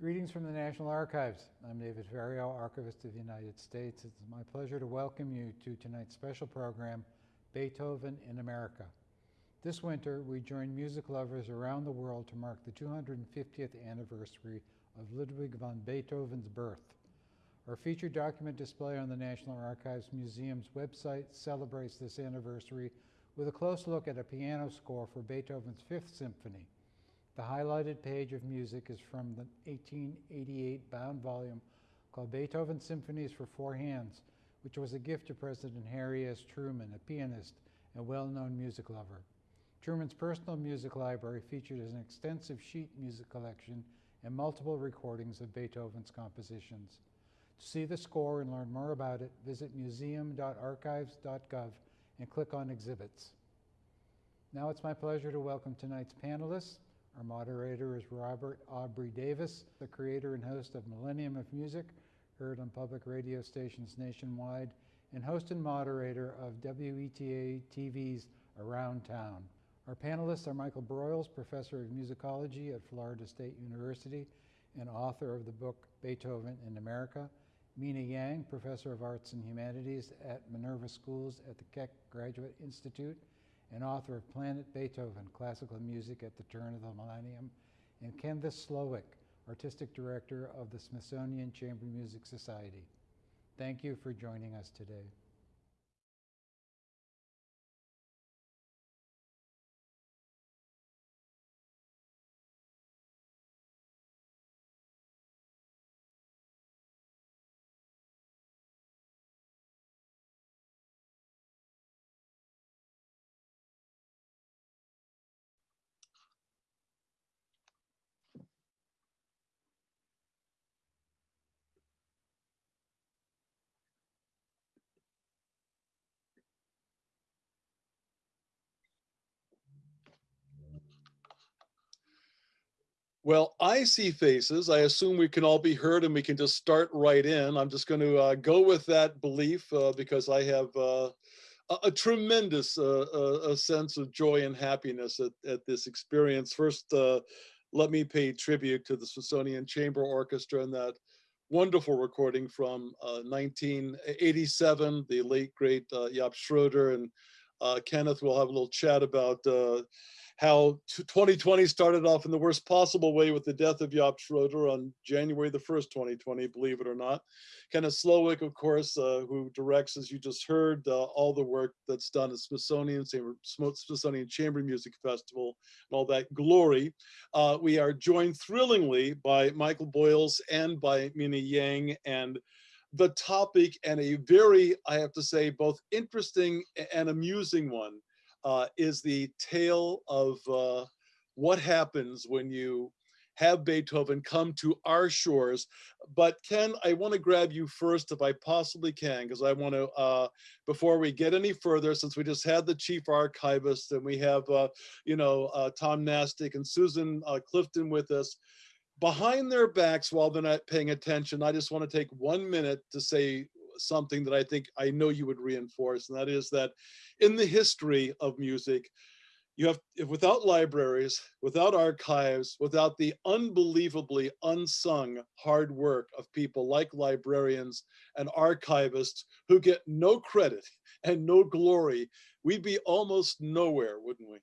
Greetings from the National Archives. I'm David Ferriero, Archivist of the United States. It's my pleasure to welcome you to tonight's special program, Beethoven in America. This winter, we join music lovers around the world to mark the 250th anniversary of Ludwig van Beethoven's birth. Our featured document display on the National Archives Museum's website celebrates this anniversary with a close look at a piano score for Beethoven's Fifth Symphony. The highlighted page of music is from the 1888 bound volume called Beethoven Symphonies for Four Hands, which was a gift to President Harry S. Truman, a pianist and well-known music lover. Truman's personal music library featured an extensive sheet music collection and multiple recordings of Beethoven's compositions. To see the score and learn more about it, visit museum.archives.gov and click on exhibits. Now it's my pleasure to welcome tonight's panelists, our moderator is Robert Aubrey Davis, the creator and host of Millennium of Music, heard on public radio stations nationwide, and host and moderator of WETA TV's Around Town. Our panelists are Michael Broyles, professor of musicology at Florida State University and author of the book Beethoven in America, Mina Yang, professor of arts and humanities at Minerva Schools at the Keck Graduate Institute, and author of Planet Beethoven, Classical Music at the Turn of the Millennium, and Kenneth Slowik, Artistic Director of the Smithsonian Chamber Music Society. Thank you for joining us today. Well, I see faces. I assume we can all be heard and we can just start right in. I'm just going to uh, go with that belief uh, because I have uh, a, tremendous uh, uh, a sense of joy and happiness at, at this experience. First, uh, let me pay tribute to the Smithsonian Chamber Orchestra and that wonderful recording from 1987, the late great Jaap Schroeder and Kenneth will have a little chat about how 2020 started off in the worst possible way with the death of Jaap Schroeder on January the 1st, 2020, believe it or not. Kenneth Slowik, of course, uh, who directs, as you just heard, uh, all the work that's done at Smithsonian, Smithsonian Chamber Music Festival, and all that glory. Uh, we are joined thrillingly by Michael Broyles and by Minnie Yang, and the topic and a very, I have to say, both interesting and amusing one uh, is the tale of uh, what happens when you have Beethoven come to our shores. But Ken, I want to grab you first if I possibly can, because I want to, uh, before we get any further, since we just had the chief archivist and we have, uh, you know, uh, Tom Nastic and Susan uh, Clifton with us, behind their backs while they're not paying attention, I just want to take one minute to say something that I think I know you would reinforce, and that is that in the history of music, you have, if without libraries, without archives, without the unbelievably unsung hard work of people like librarians and archivists who get no credit and no glory, we'd be almost nowhere, wouldn't we?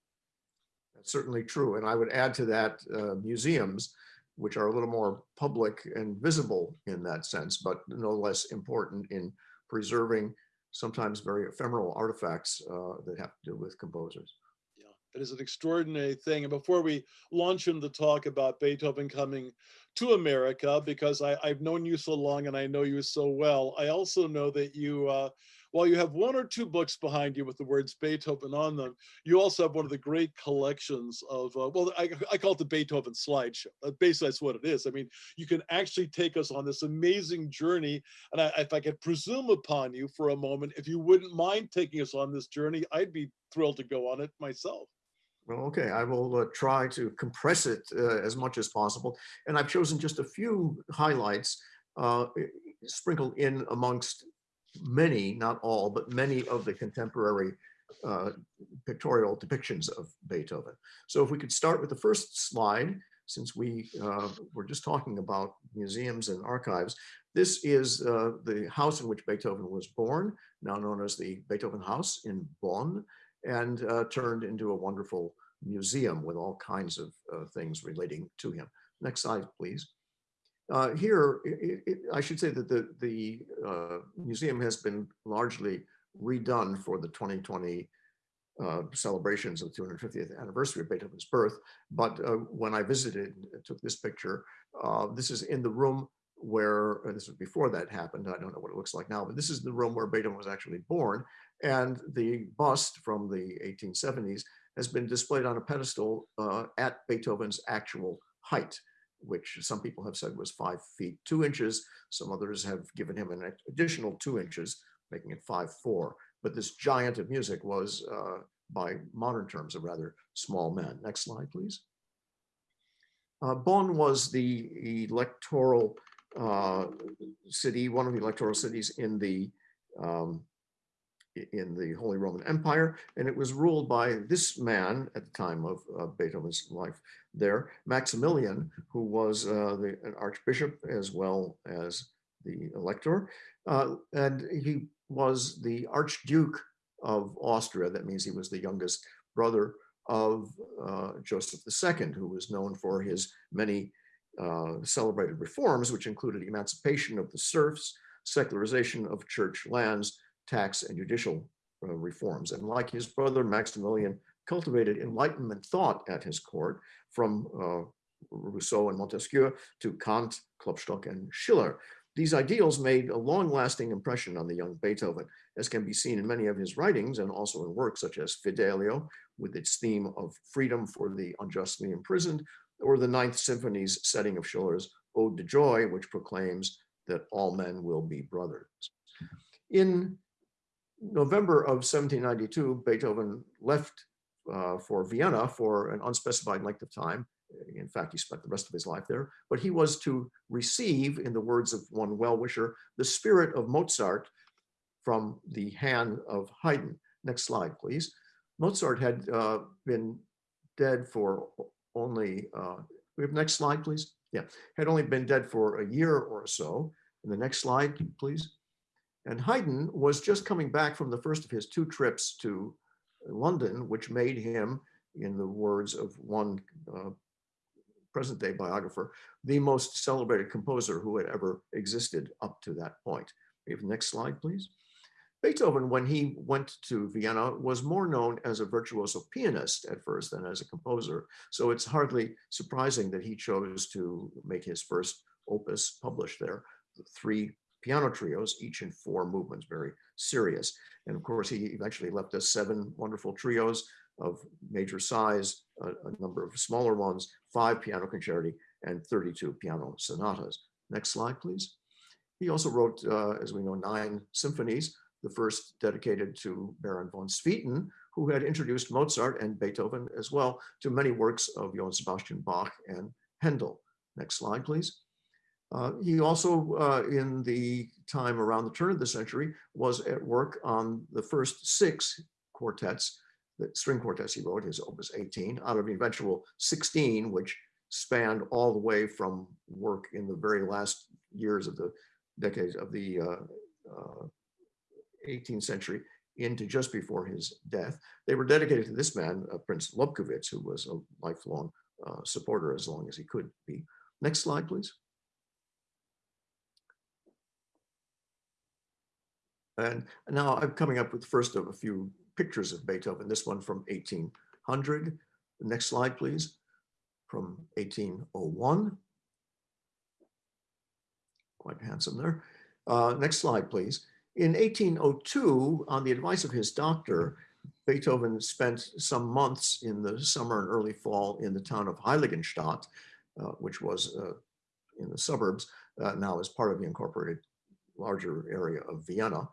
That's certainly true. And I would add to that uh, museums, which are a little more public and visible in that sense, but no less important in preserving sometimes very ephemeral artifacts uh, that have to do with composers. Yeah, it is an extraordinary thing. And before we launch into the talk about Beethoven coming to America, because I, have known you so long and I know you so well, I also know that you uh, while you have one or two books behind you with the words Beethoven on them, you also have one of the great collections of, uh, well, I, I, call it the Beethoven slideshow. Uh, basically, that's what it is. I mean, you can actually take us on this amazing journey. And I, if I could presume upon you for a moment, if you wouldn't mind taking us on this journey, I'd be thrilled to go on it myself. Well, okay, I will uh, try to compress it uh, as much as possible. And I've chosen just a few highlights uh, sprinkled in amongst many, not all, but many of the contemporary uh, pictorial depictions of Beethoven. So if we could start with the first slide, since we uh, were just talking about museums and archives, this is uh, the house in which Beethoven was born, now known as the Beethoven House in Bonn, and uh, turned into a wonderful museum with all kinds of uh, things relating to him. Next slide, please. Uh, here, it, it, I should say that the, the uh, museum has been largely redone for the 2020 uh, celebrations of the 250th anniversary of Beethoven's birth. But uh, when I visited, took this picture, uh, this is in the room where, uh, this was before that happened, I don't know what it looks like now, but this is the room where Beethoven was actually born. And the bust from the 1870s has been displayed on a pedestal at Beethoven's actual height, which some people have said was five feet, two inches. Some others have given him an additional two inches, making it five, four. But this giant of music was, uh, by modern terms, a rather small man. Next slide, please. Uh, Bonn was the electoral uh, city, one of the electoral cities in the um, in the Holy Roman Empire, and it was ruled by this man at the time of uh, Beethoven's life there, Maximilian, who was uh, the, an archbishop as well as the elector, uh, and he was the Archduke of Austria. That means he was the youngest brother of uh, Joseph II, who was known for his many uh, celebrated reforms, which included emancipation of the serfs, secularization of church lands, tax and judicial uh, reforms. And like his brother Maximilian cultivated Enlightenment thought at his court from uh, Rousseau and Montesquieu to Kant, Klopstock and Schiller. These ideals made a long-lasting impression on the young Beethoven, as can be seen in many of his writings and also in works such as Fidelio, with its theme of freedom for the unjustly imprisoned, or the Ninth Symphony's setting of Schiller's Ode to Joy, which proclaims that all men will be brothers. In November of 1792, Beethoven left uh, for Vienna for an unspecified length of time. In fact, he spent the rest of his life there, but he was to receive, in the words of one well-wisher, the spirit of Mozart from the hand of Haydn. Next slide, please. Mozart had uh, been dead for only, uh, we have next slide, please. Yeah, had only been dead for a year or so. And the next slide, please. And Haydn was just coming back from the first of his two trips to London, which made him, in the words of one uh, present day biographer, the most celebrated composer who had ever existed up to that point. Next slide, please. Beethoven, when he went to Vienna, was more known as a virtuoso pianist at first than as a composer. So it's hardly surprising that he chose to make his first opus published there, the three piano trios, each in four movements, very serious. And of course, he eventually left us seven wonderful trios of major size, a, a number of smaller ones, five piano concerti, and 32 piano sonatas. Next slide, please. He also wrote, uh, as we know, nine symphonies, the first dedicated to Baron von Swieten, who had introduced Mozart and Beethoven as well to many works of Johann Sebastian Bach and Handel. Next slide, please. Uh, he also, uh, in the time around the turn of the century, was at work on the first six quartets, the string quartets he wrote, his opus 18, out of the eventual 16, which spanned all the way from work in the very last years of the decades of the uh, 18th uh, century into just before his death. They were dedicated to this man, uh, Prince Lobkowitz, who was a lifelong uh, supporter as long as he could be. Next slide, please. And now I'm coming up with the first of a few pictures of Beethoven, this one from 1800. The next slide, please, from 1801. Quite handsome there. Uh, next slide, please. In 1802, on the advice of his doctor, Beethoven spent some months in the summer and early fall in the town of Heiligenstadt, uh, which was uh, in the suburbs, uh, now as part of the incorporated larger area of Vienna.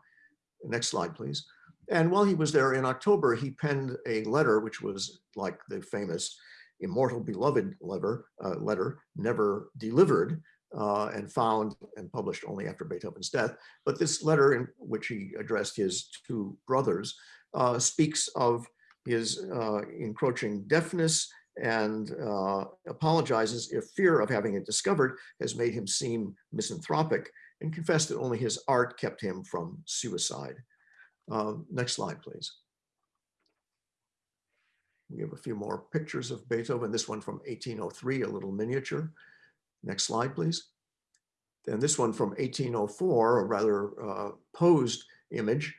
Next slide, please. And while he was there in October, he penned a letter, which was like the famous immortal beloved letter, uh, letter never delivered uh, and found and published only after Beethoven's death. But this letter in which he addressed his two brothers uh, speaks of his uh, encroaching deafness and uh, apologizes if fear of having it discovered has made him seem misanthropic and confessed that only his art kept him from suicide. Uh, Next slide, please. We have a few more pictures of Beethoven, this one from 1803, a little miniature. Next slide, please. And this one from 1804, a rather uh, posed image,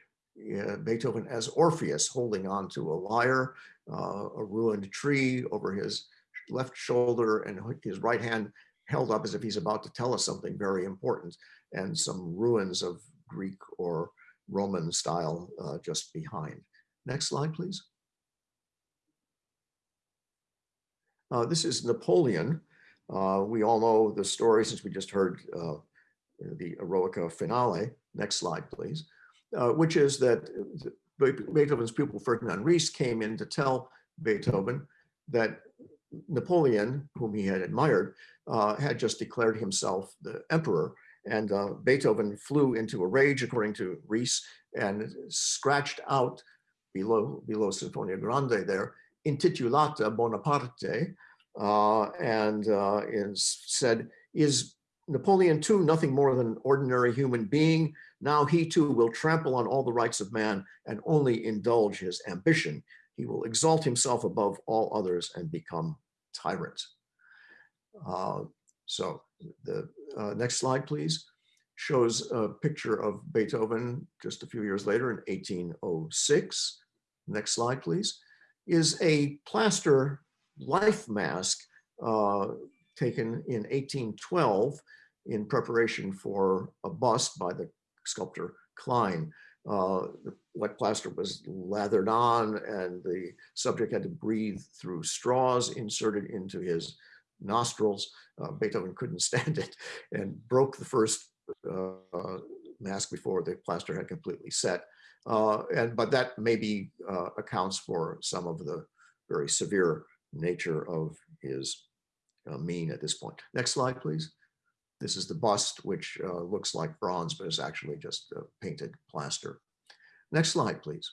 uh, Beethoven as Orpheus holding on to a lyre, uh, a ruined tree over his left shoulder and his right hand held up as if he's about to tell us something very important and some ruins of Greek or Roman style uh, just behind. Next slide, please. Uh, this is Napoleon. Uh, we all know the story since we just heard uh, the Eroica finale. Next slide, please. Uh, which is that Beethoven's pupil Ferdinand Ries came in to tell Beethoven that Napoleon, whom he had admired, uh, had just declared himself the emperor. And uh, Beethoven flew into a rage, according to Ries, and scratched out below, below Sinfonia Grande there, intitulata Bonaparte, uh, and uh, is said, is Napoleon too nothing more than an ordinary human being? Now he too will trample on all the rights of man and only indulge his ambition. He will exalt himself above all others and become tyrant. Uh, so the uh, next slide, please, shows a picture of Beethoven just a few years later in 1806. Next slide, please, is a plaster life mask uh, taken in 1812 in preparation for a bust by the sculptor Klein. Uh, the wet plaster was lathered on and the subject had to breathe through straws inserted into his nostrils. Uh, Beethoven couldn't stand it and broke the first uh, mask before the plaster had completely set. Uh, and but that maybe uh, accounts for some of the very severe nature of his uh, mien at this point. Next slide, please. This is the bust, which uh, looks like bronze, but is actually just painted plaster. Next slide, please.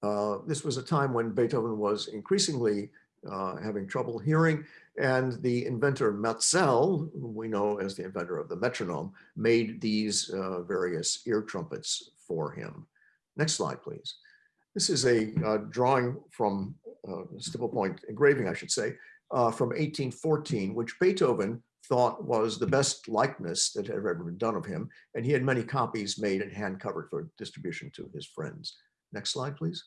Uh, this was a time when Beethoven was increasingly uh, having trouble hearing, and the inventor Maelzel, whom we know as the inventor of the metronome, made these uh, various ear trumpets for him. Next slide, please. This is a uh, drawing from uh, stipple point engraving, I should say, uh, from 1814, which Beethoven thought was the best likeness that had ever been done of him. And he had many copies made and hand covered for distribution to his friends. Next slide, please.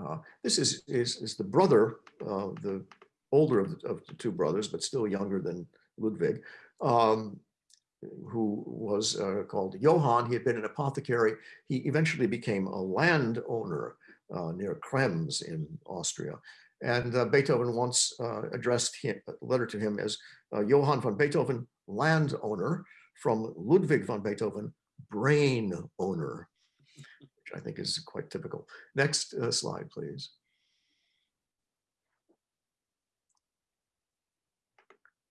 Uh, this is, is, is the brother, uh, the older of the, of the two brothers, but still younger than Ludwig, um, who was uh, called Johann. He had been an apothecary. He eventually became a landowner uh, near Krems in Austria. And uh, Beethoven once uh, addressed him, a letter to him as Johann von Beethoven, landowner, from Ludwig von Beethoven, brain owner, which I think is quite typical. Next uh, slide, please.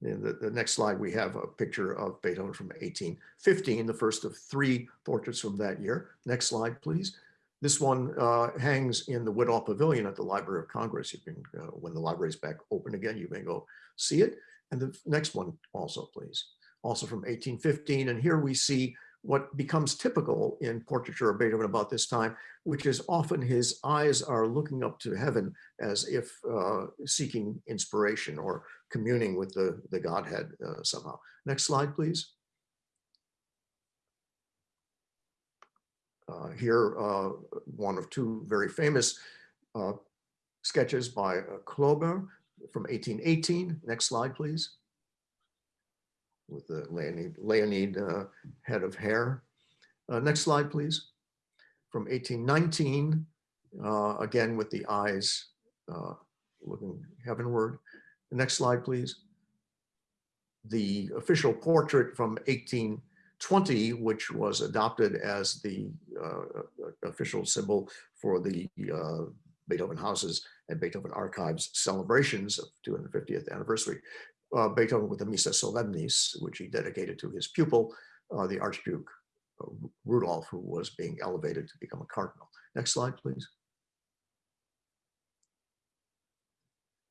In the, the next slide, we have a picture of Beethoven from 1815, the first of three portraits from that year. Next slide, please. This one uh, hangs in the Whittall Pavilion at the Library of Congress. You can, uh, when the library is back open again, you may go see it. And the next one also, please. Also from 1815. And here we see what becomes typical in portraiture of Beethoven about this time, which is often his eyes are looking up to heaven as if uh, seeking inspiration or communing with the, the Godhead uh, somehow. Next slide, please. Here, uh, one of two very famous uh, sketches by uh, Klober from 1818. Next slide, please. With the Leonid, Leonid uh, head of hair. Uh, next slide, please. From 1819, again with the eyes looking heavenward. Next slide, please. The official portrait from 18 20, which was adopted as the uh, official symbol for the uh, Beethoven houses and Beethoven archives celebrations of 250th anniversary. Uh, Beethoven with the Missa Solemnis, which he dedicated to his pupil, uh, the Archduke Rudolph, who was being elevated to become a cardinal. Next slide, please.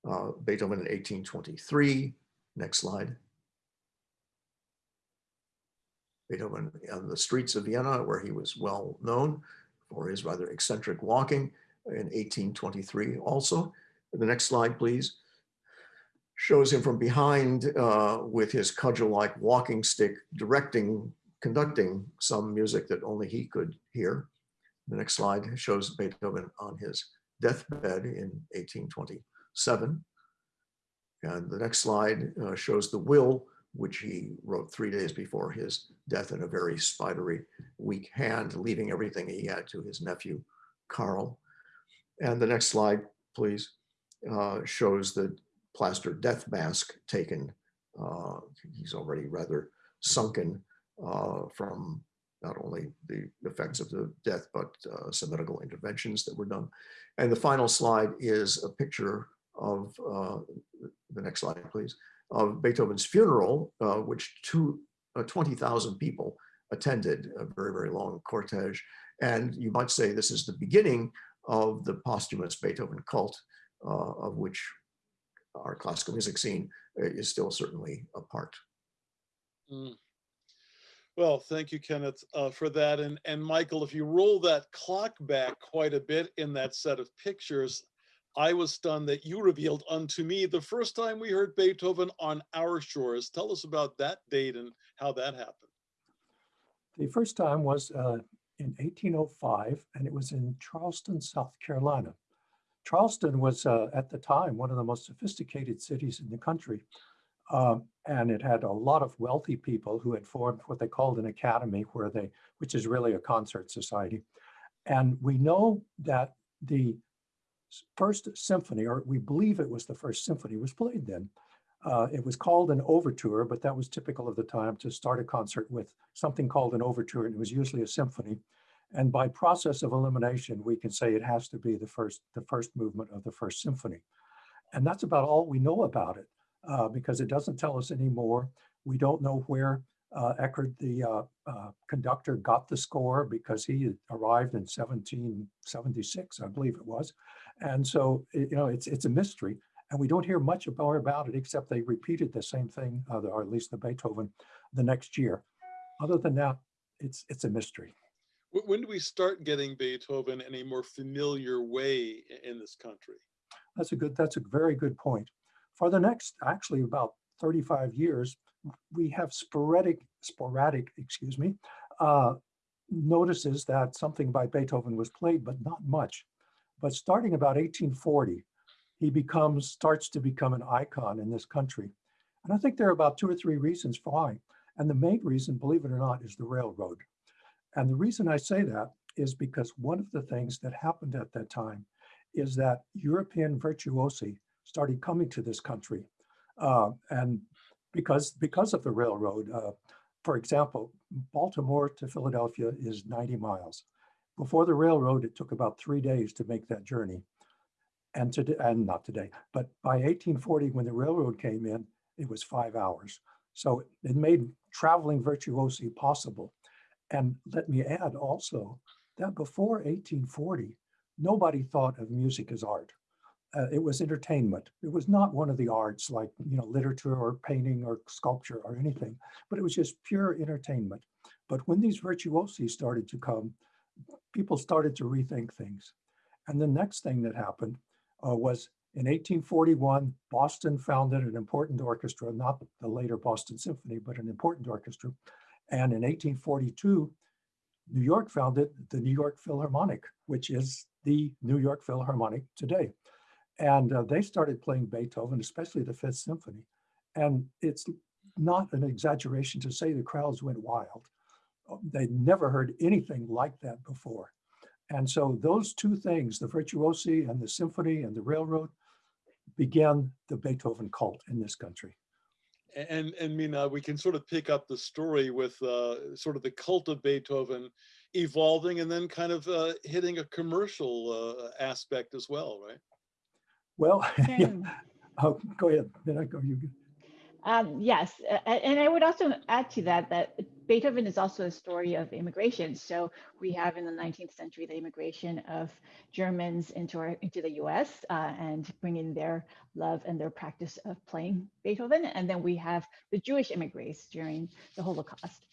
Uh, Beethoven in 1823. Next slide. Beethoven on the streets of Vienna, where he was well known for his rather eccentric walking in 1823 also. The next slide, please. Shows him from behind uh, with his cudgel-like walking stick directing, conducting some music that only he could hear. The next slide shows Beethoven on his deathbed in 1827. And the next slide uh, shows the will, which he wrote three days before his death in a very spidery, weak hand, leaving everything he had to his nephew, Carl. And the next slide, please, uh, shows the plaster death mask taken. Uh, he's already rather sunken uh, from not only the effects of the death, but uh, some medical interventions that were done. And the final slide is a picture of, uh, the next slide, please, of Beethoven's funeral, uh, which two, uh, 20,000 people attended, a very, very long cortege. And you might say this is the beginning of the posthumous Beethoven cult, uh, of which our classical music scene uh, is still certainly a part. Mm. Well, thank you, Kenneth, uh, for that. And, and Michael, if you roll that clock back quite a bit in that set of pictures, I was stunned that you revealed unto me the first time we heard Beethoven on our shores. Tell us about that date and how that happened. The first time was uh, in 1805, and it was in Charleston, South Carolina. Charleston was uh, at the time one of the most sophisticated cities in the country. Um, and it had a lot of wealthy people who had formed what they called an academy where they, which is really a concert society. And we know that the first symphony, or we believe it was the first symphony, was played then. Uh, it was called an overture, but that was typical of the time to start a concert with something called an overture, and it was usually a symphony. And by process of elimination, we can say it has to be the first, the first movement of the first symphony. And that's about all we know about it uh, because it doesn't tell us anymore. We don't know where uh, Eckert, the uh, uh, conductor, got the score because he arrived in 1776, I believe it was. And so, you know, it's it's a mystery. And we don't hear much more about it except they repeated the same thing, uh, or at least the Beethoven, the next year. Other than that, it's it's a mystery. When do we start getting Beethoven in a more familiar way in this country? That's a good, that's a very good point. For the next, actually about 35 years, we have sporadic, sporadic, excuse me, uh, notices that something by Beethoven was played, but not much. But starting about 1840, he becomes, starts to become an icon in this country. And I think there are about two or three reasons why. And the main reason, believe it or not, is the railroad. And the reason I say that is because one of the things that happened at that time is that European virtuosi started coming to this country. Uh, and because, because of the railroad, uh, for example, Baltimore to Philadelphia is 90 miles. Before the railroad, it took about three days to make that journey. And today, and not today, but by 1840, when the railroad came in, it was five hours. So it made traveling virtuosi possible. And let me add also that before 1840, nobody thought of music as art. Uh, it was entertainment. It was not one of the arts like, you know, literature or painting or sculpture or anything, but it was just pure entertainment. But when these virtuosi started to come, people started to rethink things. And the next thing that happened uh, was in 1841, Boston founded an important orchestra, not the later Boston Symphony, but an important orchestra. And in 1842, New York founded the New York Philharmonic, which is the New York Philharmonic today. And uh, they started playing Beethoven, especially the Fifth Symphony. And it's not an exaggeration to say the crowds went wild. They'd never heard anything like that before. And so those two things, the virtuosi and the symphony and the railroad, began the Beethoven cult in this country. And, and Mina, we can sort of pick up the story with uh, sort of the cult of Beethoven evolving and then kind of uh, hitting a commercial uh, aspect as well, right? Well, yeah. oh, go ahead. Then I go. You. Um, yes, and I would also add to that that Beethoven is also a story of immigration. So we have in the 19th century the immigration of Germans into our into the U.S. Uh, and bringing their love and their practice of playing Beethoven, and then we have the Jewish immigrants during the Holocaust,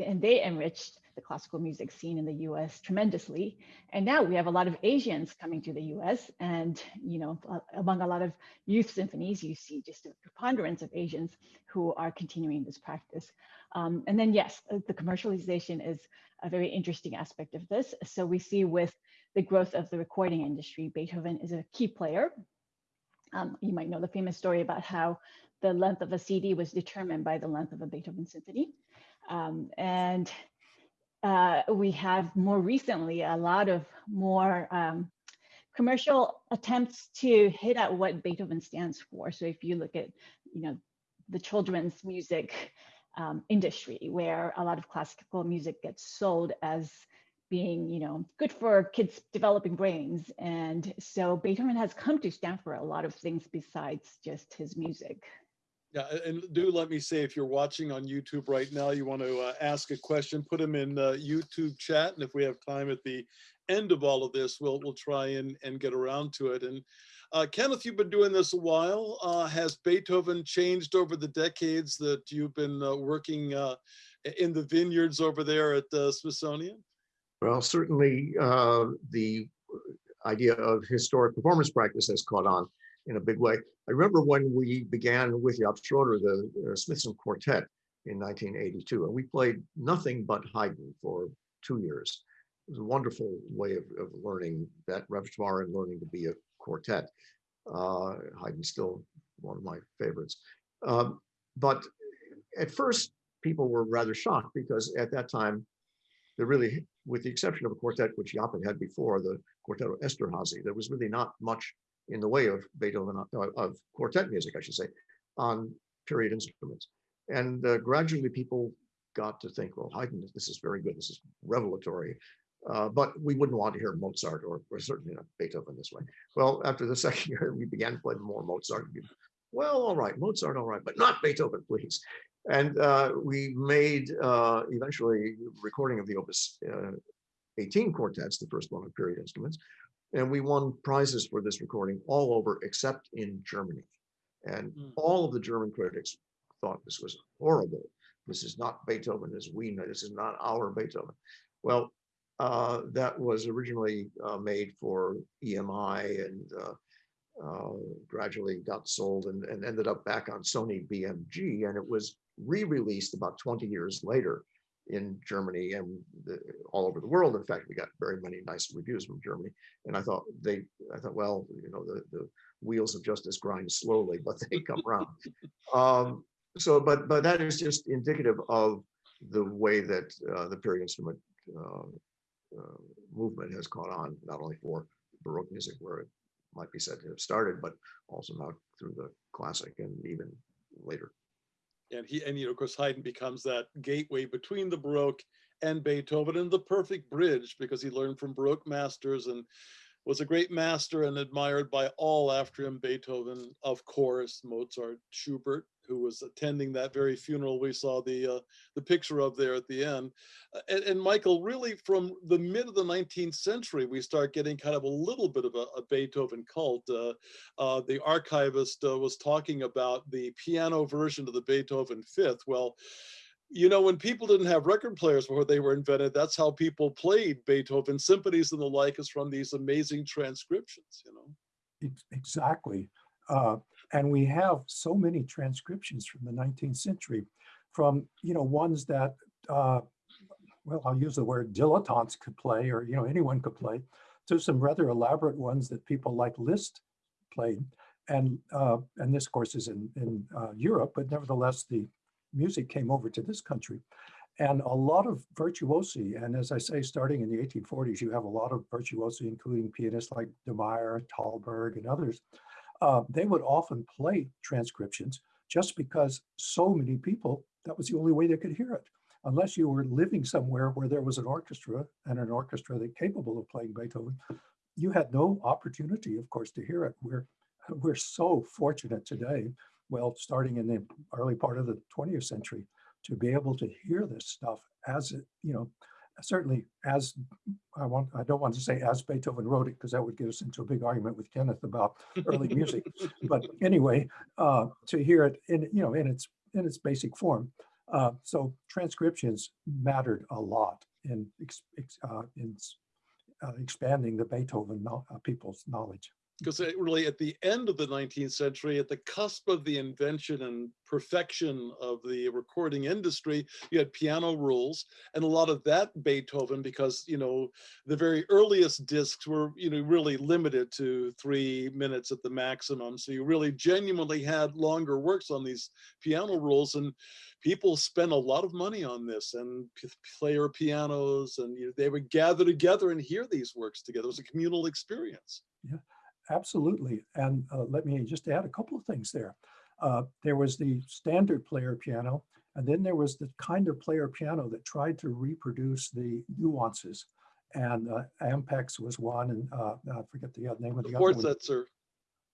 and they enriched the classical music scene in the U.S. tremendously. And now we have a lot of Asians coming to the U.S. and you know among a lot of youth symphonies, you see just a preponderance of Asians who are continuing this practice. Um, and then yes, uh, the commercialization is a very interesting aspect of this. So we see with the growth of the recording industry, Beethoven is a key player. Um, you might know the famous story about how the length of a CD was determined by the length of a Beethoven symphony. Um, and uh, we have more recently a lot of more um, commercial attempts to hit at what Beethoven stands for. So if you look at, you know, the children's music um, industry, where a lot of classical music gets sold as being, you know, good for kids' developing brains. And so Beethoven has come to stand for a lot of things besides just his music. Yeah, and do let me say, if you're watching on YouTube right now, you want to uh, ask a question, put them in uh, YouTube chat. And if we have time at the end of all of this, we'll, we'll try and, and get around to it. And uh, Kenneth, you've been doing this a while. Uh, has Beethoven changed over the decades that you've been uh, working uh, in the vineyards over there at the Smithsonian? Well, certainly the idea of historic performance practice has caught on in a big way. I remember when we began with Jaap Schroeder, the uh, Smithson Quartet in 1982, and we played nothing but Haydn for two years. It was a wonderful way of, of learning that repertoire and learning to be a quartet. Uh, Haydn's still one of my favorites. Um, but at first, people were rather shocked because at that time, there really, with the exception of a quartet which Jaap had had before, the Quartetto Esterhazy, there was really not much in the way of Beethoven, uh, of quartet music, I should say, on period instruments. And uh, gradually people got to think, well, Haydn, this is very good, this is revelatory. Uh, but we wouldn't want to hear Mozart or, or certainly not Beethoven this way. Well, after the second year, we began playing more Mozart. Well, all right, Mozart, all right, but not Beethoven, please. And uh, we made uh, eventually recording of the Opus uh, 18 quartets, the first one of period instruments. And we won prizes for this recording all over except in Germany. And Mm. all of the German critics thought this was horrible. This is not Beethoven as we know. This is not our Beethoven. Well, uh, that was originally uh, made for EMI and uh, uh, gradually got sold and, and ended up back on Sony BMG. And it was re-released about 20 years later in Germany and the, all over the world. In fact, we got very many nice reviews from Germany. And I thought they, I thought, well, you know, the, the wheels of justice grind slowly, but they come around. Um, so, but but that is just indicative of the way that uh, the period instrument uh, uh, movement has caught on, not only for Baroque music, where it might be said to have started, but also now through the classic and even later. And he and you know of course Haydn becomes that gateway between the Baroque and Beethoven and the perfect bridge because he learned from Baroque masters and was a great master and admired by all after him. Beethoven of course Mozart Schubert who was attending that very funeral we saw the uh, the picture of there at the end Uh, and, and Michael really from the mid of the 19th century we start getting kind of a little bit of a, a Beethoven cult uh, uh, the archivist uh, was talking about the piano version of the Beethoven Fifth. Well, you know, when people didn't have record players before they were invented, that's how people played Beethoven symphonies and the like is from these amazing transcriptions, you know. Exactly. Uh, and we have so many transcriptions from the 19th century from, you know, ones that, uh, well, I'll use the word dilettantes could play or, you know, anyone could play to some rather elaborate ones that people like Liszt played. And, uh, and this course is in, in uh, Europe, but nevertheless, the music came over to this country. And a lot of virtuosi, and as I say, starting in the 1840s, you have a lot of virtuosi, including pianists like De Meyer, Thalberg, and others. Uh, they would often play transcriptions just because so many people, that was the only way they could hear it. Unless you were living somewhere where there was an orchestra and an orchestra that capable of playing Beethoven, you had no opportunity, of course, to hear it. We're, we're so fortunate today, well, starting in the early part of the 20th century, to be able to hear this stuff as it, you know, certainly as I want, I don't want to say as Beethoven wrote it, because that would get us into a big argument with Kenneth about early music. But anyway, uh, to hear it in, you know, in its, in its basic form. Uh, so transcriptions mattered a lot in, uh, in uh, expanding the Beethoven kno- uh, people's knowledge. Because really at the end of the 19th century, at the cusp of the invention and perfection of the recording industry, you had piano rolls and a lot of that Beethoven, because, you know, the very earliest discs were, you know, really limited to three minutes at the maximum. So you really genuinely had longer works on these piano rolls and people spent a lot of money on this and player pianos and you know, they would gather together and hear these works together. It was a communal experience. Absolutely. And uh, let me just add a couple of things there. Uh, there was the standard player piano, and then there was the kind of player piano that tried to reproduce the nuances. And uh, Ampico was one, and uh, I forget the name of The the other one. Fortsetzer.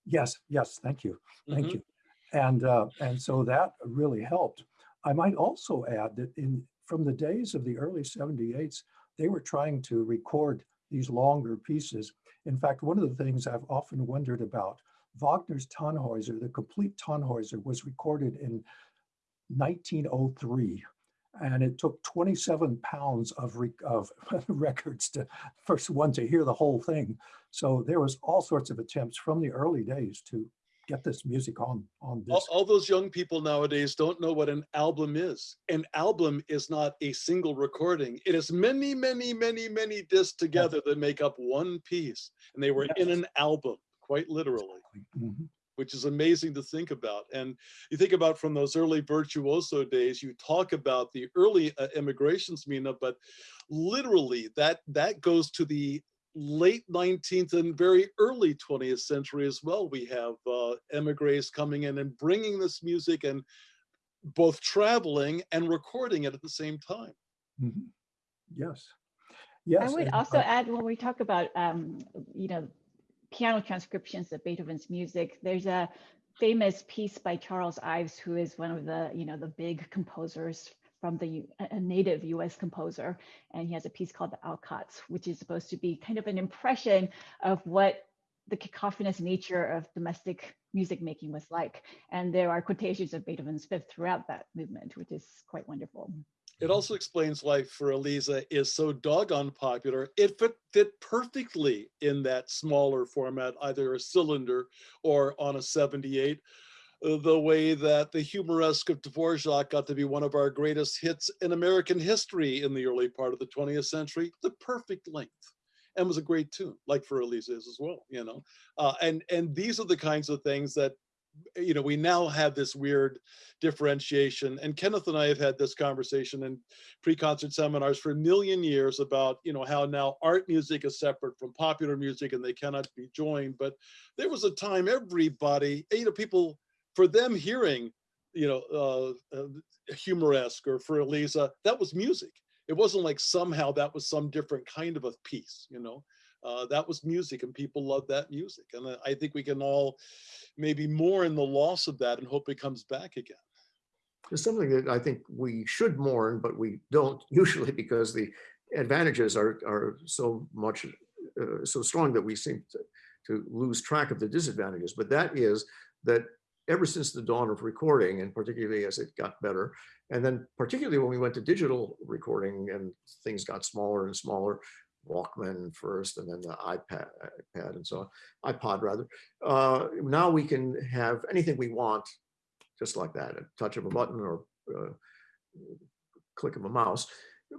Yes, yes, thank you. Thank Mhm. you. And, uh, and so that really helped. I might also add that in, from the days of the early 78s, they were trying to record these longer pieces. In fact, one of the things I've often wondered about, Wagner's Tannhäuser, the complete Tannhäuser was recorded in 1903. And it took 27 pounds of, re- of records to first one to hear the whole thing. So there was all sorts of attempts from the early days to get this music on on all, all those young people nowadays don't know what an album is. An album is not a single recording. It is many, many, many, many discs together that make up one piece. And they were in an album, quite literally, Mhm. which is amazing to think about. And you think about from those early virtuoso days, you talk about the early uh, immigrations, Mina, but literally that that goes to the late 19th and very early 20th century as well. We have uh, emigres coming in and bringing this music and both traveling and recording it at the same time. Mhm. Yes. Yes. I would and, also uh, add when we talk about, um, you know, piano transcriptions of Beethoven's music, there's a famous piece by Charles Ives, who is one of the, you know, the big composers from the a native U.S. composer, and he has a piece called the Alcotts, which is supposed to be kind of an impression of what the cacophonous nature of domestic music making was like. And there are quotations of Beethoven's Fifth throughout that movement, which is quite wonderful. It also explains why Für Elise is so doggone popular. It fit, fit perfectly in that smaller format, either a cylinder or on a 78. The way that the humoresque of Dvorak got to be one of our greatest hits in American history in the early part of the 20th century, the perfect length. And was a great tune, like Für Elise is as well, you know. Uh, and and these are the kinds of things that you know, we now have this weird differentiation. And Kenneth and I have had this conversation in pre-concert seminars for a million years about, you know, how now art music is separate from popular music and they cannot be joined. But there was a time everybody, you know, people, for them hearing, you know, uh, uh, humoresque or Für Elise, that was music. It wasn't like somehow that was some different kind of a piece, you know. Uh, that was music and people loved that music. And I- think we can all maybe more in the loss of that and hope it comes back again. It's something that I think we should mourn, but we don't usually because the advantages are, are so much, uh, so strong that we seem to, to lose track of the disadvantages. But that is that ever since the dawn of recording, and particularly as it got better, and then particularly when we went to digital recording and things got smaller and smaller, Walkman first, and then the iPad, iPad and so on, iPod rather. Uh, now we can have anything we want just like that, a touch of a button or uh, click of a mouse.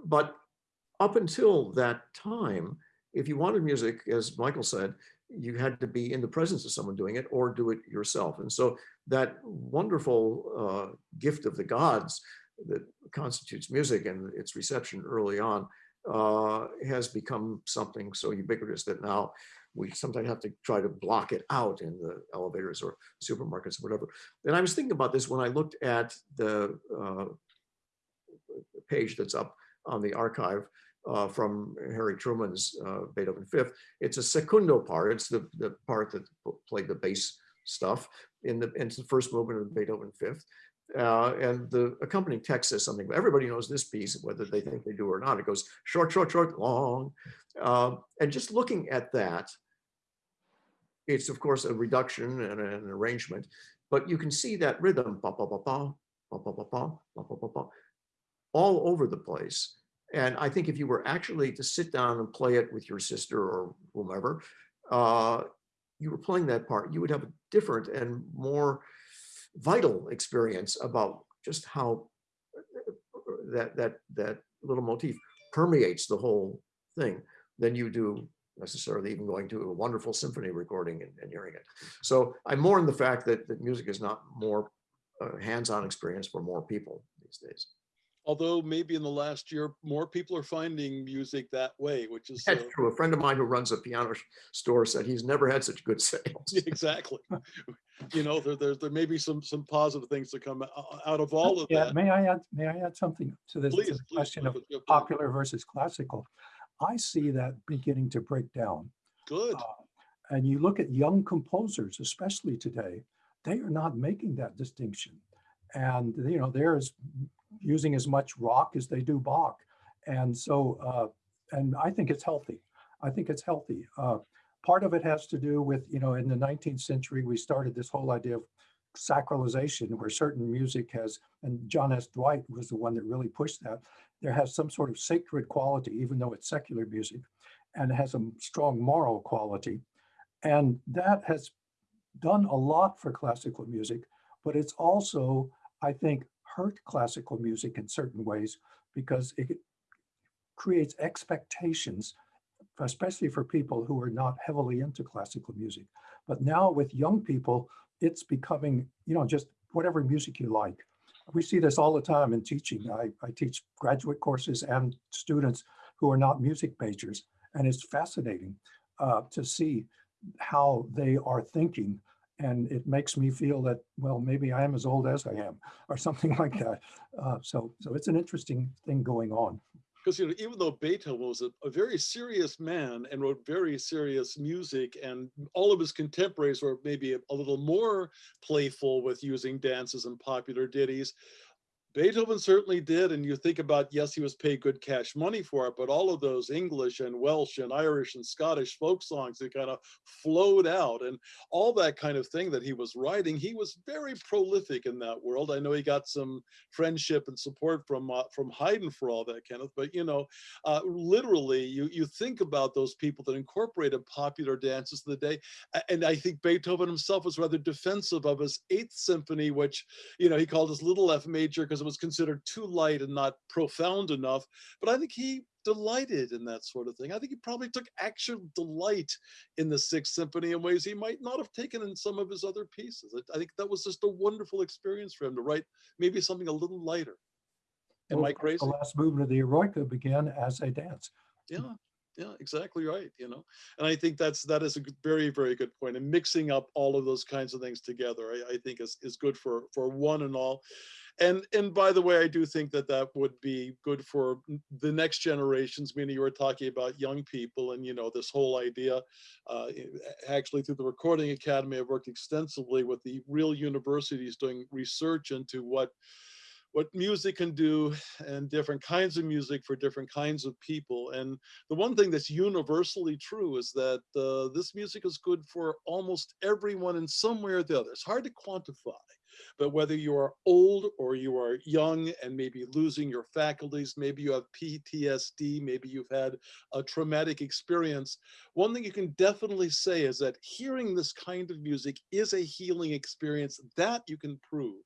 But up until that time, if you wanted music, as Michael said, you had to be in the presence of someone doing it or do it yourself. And so that wonderful uh, gift of the gods that constitutes music and its reception early on uh, has become something so ubiquitous that now we sometimes have to try to block it out in the elevators or supermarkets or whatever. And I was thinking about this when I looked at the uh, page that's up on the archive uh, from Harry Truman's uh, Beethoven Fifth. It's a secundo part. It's the, the part that played the bass stuff in the, in the first movement of Beethoven Fifth. Uh, and the accompanying text says something. Everybody knows this piece, whether they think they do or not. It goes short, short, short, long. and just looking at that, it's of course a reduction and an arrangement, but you can see that rhythm, ba ba ba ba, ba ba ba ba, ba ba ba ba, all over the place. And I think if you were actually to sit down and play it with your sister or whomever, uh, you were playing that part, you would have a different and more vital experience about just how that that that little motif permeates the whole thing than you do necessarily even going to a wonderful symphony recording and, and hearing it. So I mourn the fact that, that music is not more uh, hands-on experience for more people these days. Although maybe in the last year, more people are finding music that way, which is uh, That's true. A friend of mine who runs a piano store said he's never had such good sales. exactly. you know, there, there, there may be some some positive things to come out of all of Yeah, that. may I add, may I add something to this, to Please, the please. question of Michael, jump in. popular versus classical? I see that beginning to break down. Good. Uh, And you look at young composers, especially today, they are not making that distinction. And, you know, they're as using as much rock as they do Bach. And so, uh, and I think it's healthy. I think it's healthy. Uh, part of it has to do with, you know, in the 19th century, we started this whole idea of sacralization where certain music has, and John S. Dwight was the one that really pushed that. There has some sort of sacred quality, even though it's secular music, and has a strong moral quality. And that has done a lot for classical music, but it's also, I think, hurt classical music in certain ways because it creates expectations, especially for people who are not heavily into classical music. But now with young people, it's becoming, you know, just whatever music you like. We see this all the time in teaching. I, I teach graduate courses and students who are not music majors. And it's fascinating uh, to see how they are thinking. And it makes me feel that, well, maybe I am as old as I am or something like that. Uh, so, so it's an interesting thing going on. because you know even though beethoven was a, a very serious man and wrote very serious music and all of his contemporaries were maybe a, a little more playful with using dances and popular ditties beethoven certainly did and you think about yes he was paid good cash money for it but all of those english and welsh and irish and scottish folk songs that kind of flowed out and all that kind of thing that he was writing he was very prolific in that world. I know he got some friendship and support from uh, from haydn for all that kenneth but you know uh, literally you you think about those people that incorporated popular dances of the day and i think beethoven himself was rather defensive of his eighth symphony which you know he called his little f major because it was considered too light and not profound enough but i think he delighted in that sort of thing. I think he probably took actual delight in the sixth symphony in ways he might not have taken in some of his other pieces. I, I think that was just a wonderful experience for him to write maybe something a little lighter. Am Well, i crazy? The last movement of the Eroica began as a dance. yeah yeah exactly right you know? And i think that's that is a very very good point. point. And mixing up all of those kinds of things together i, I think is, is good for for one and all and and by the way i do think that that would be good for the next generations meaning you were talking about young people and you know this whole idea uh, actually through the recording academy i've worked extensively with the real universities doing research into what what music can do and different kinds of music for different kinds of people. And the one thing that's universally true is that uh, this music is good for almost everyone in some way or the other. It's hard to quantify, but whether you are old or you are young and maybe losing your faculties, maybe you have PTSD, maybe you've had a traumatic experience, one thing you can definitely say is that hearing this kind of music is a healing experience that you can prove.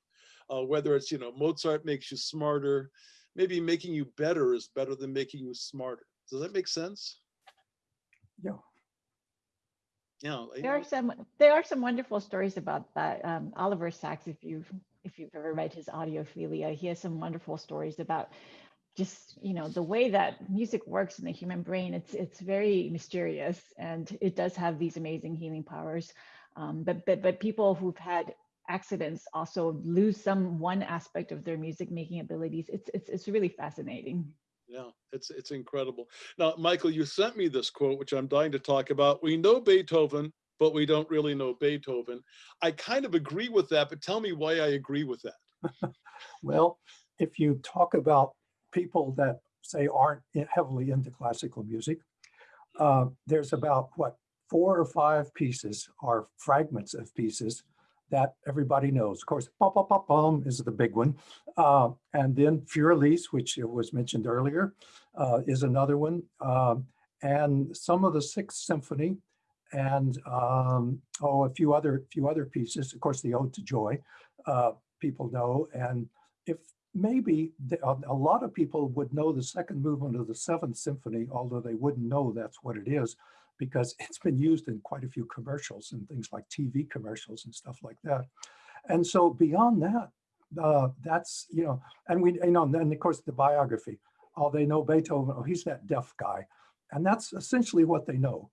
Uh, whether it's you know mozart makes you smarter maybe making you better is better than making you smarter. Does that make sense? Yeah. Yeah I- There are some there are some wonderful stories about that. Um, Oliver Sacks, if you've if you've ever read his Audiophilia, he has some wonderful stories about just you know the way that music works in the human brain. It's it's very mysterious and it does have these amazing healing powers. Um, but but but people who've had accidents also lose some one aspect of their music making abilities. It's it's it's really fascinating. Yeah it's it's incredible. Now michael you sent me this quote which i'm dying to talk about. We know beethoven but we don't really know beethoven. I kind of agree with that but tell me why i agree with that. Well, if you talk about people that say aren't heavily into classical music, uh, there's about what four or five pieces are fragments of pieces that everybody knows. Of course, "Bum, bum, bum, bum" is the big one. Uh, and then Fur Elise, which was mentioned earlier, uh, is another one. Um, and some of the Sixth Symphony and um, oh, a few other few other pieces. Of course, the Ode to Joy, uh, people know. And if maybe a lot of people would know the second movement of the Seventh Symphony, although they wouldn't know that's what it is, because it's been used in quite a few commercials and things like TV commercials and stuff like that. And so beyond that, uh, that's you know, and we you know, and then of course the biography. Oh, they know Beethoven. Oh, he's that deaf guy, and that's essentially what they know.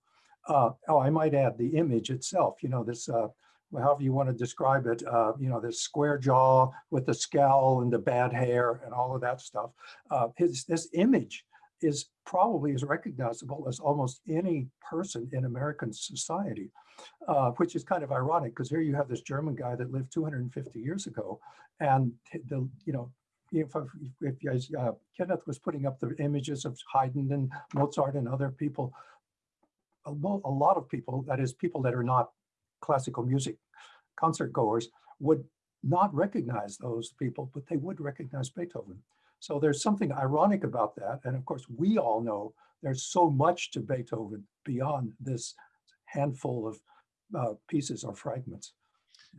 Uh, oh, I might add the image itself. You know, this uh, however you want to describe it. Uh, you know, this square jaw with the scowl and the bad hair and all of that stuff. Uh, his this image is probably as recognizable as almost any person in American society, uh, which is kind of ironic because here you have this German guy that lived 250 years ago, and the you know if, if guys, uh, Kenneth was putting up the images of Haydn and Mozart and other people, a, a lot of people, that is people that are not classical music concert goers, would not recognize those people, but they would recognize Beethoven. So there's something ironic about that. And of course, we all know there's so much to Beethoven beyond this handful of uh, pieces or fragments.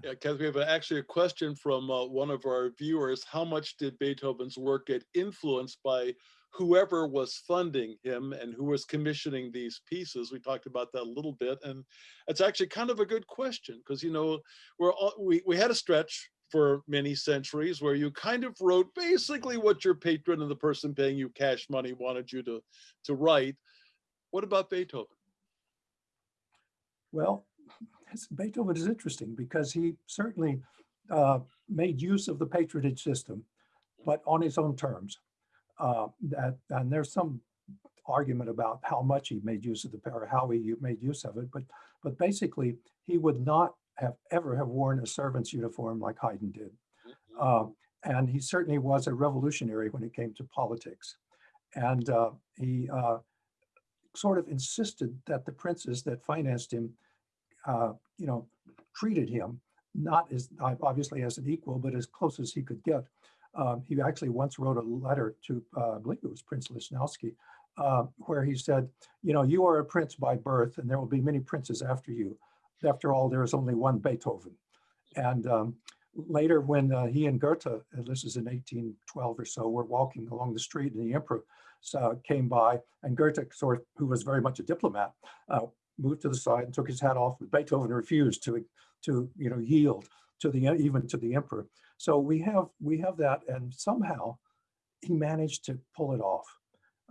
Yeah, Kenneth, we have actually a question from uh, one of our viewers. How much did Beethoven's work get influenced by whoever was funding him and who was commissioning these pieces? We talked about that a little bit, and it's actually kind of a good question because you know we're all, we we had a stretch for many centuries where you kind of wrote basically what your patron and the person paying you cash money wanted you to to write. What about Beethoven? Well, Beethoven is interesting because he certainly uh, made use of the patronage system, but on his own terms. Uh, that and there's some argument about how much he made use of the power, how he made use of it, but but basically he would not have ever have worn a servant's uniform like Haydn did. Uh, and he certainly was a revolutionary when it came to politics. And uh, he uh, sort of insisted that the princes that financed him, uh, you know, treated him not as obviously as an equal, but as close as he could get. Um, he actually once wrote a letter to, uh, I believe it was Prince Lichnowsky, uh, where he said, you know, you are a prince by birth, and there will be many princes after you. After all, there is only one Beethoven. And um, later, when uh, he and Goethe, and this is in 1812 or so, were walking along the street, and the emperor uh, came by, and Goethe, sort of, who was very much a diplomat, uh, moved to the side and took his hat off. But Beethoven refused to, to you know, yield to the even to the emperor. So we have we have that, and somehow he managed to pull it off,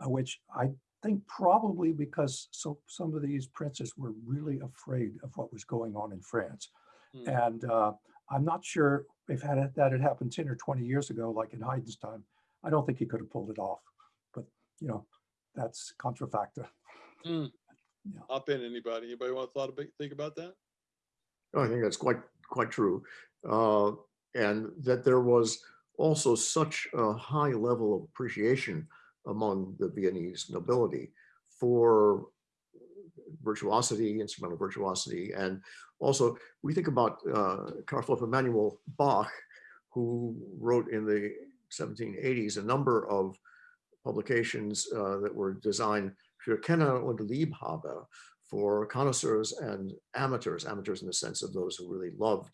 uh, which I think probably because so some of these princes were really afraid of what was going on in France, Hmm. and uh, I'm not sure if had it, that had happened 10 or 20 years ago, like in Haydn's time, I don't think he could have pulled it off. But you know, that's contra contrafacta. Hop in, anybody? Anybody want to thought about, think about that? Oh, I think that's quite, quite true. Uh, And that there was also such a high level of appreciation among the Viennese nobility for virtuosity, instrumental virtuosity. And also, we think about uh, Carl Philipp Emanuel Bach, who wrote in the 1780s a number of publications uh, that were designed für Kenner und Liebhaber, for connoisseurs and amateurs, amateurs in the sense of those who really loved